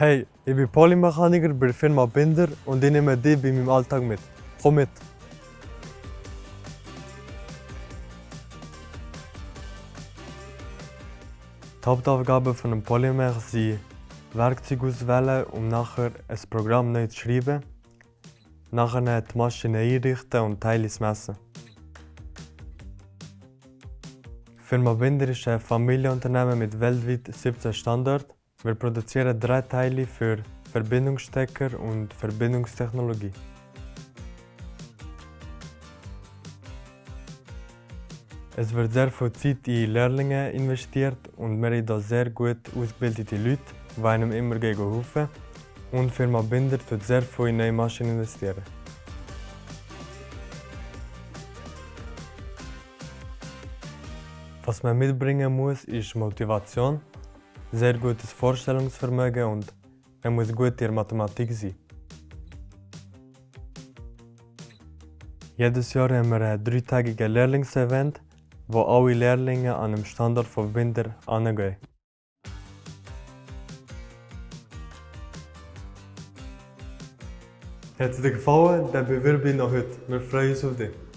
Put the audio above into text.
Hey, ich bin Polymechaniker bei der Firma Binder und ich nehme dich bei meinem Alltag mit. Komm mit! Die Hauptaufgaben von einem Polymech sind Werkzeuge auswählen, um nachher ein Programm neu zu schreiben, nachher die Maschine einrichten und Teile zu messen. Die Firma Binder ist ein Familienunternehmen mit weltweit 17 Standorten. Wir produzieren drei Teile für Verbindungsstecker und Verbindungstechnologie. Es wird sehr viel Zeit in Lehrlinge investiert und wir haben da sehr gut ausgebildete Leute, die einem immer helfen. Und die Firma Binder tut sehr viel in neue Maschinen investieren. Was man mitbringen muss, ist Motivation, sehr gutes Vorstellungsvermögen und man muss gut in Mathematik sein. Jedes Jahr haben wir ein dreitägiges Lehrlingsevent, wo alle Lehrlinge an einem Standort von Binder angehen. Hat es dir gefallen? Dann bewirb dich noch heute. Wir freuen uns auf dich.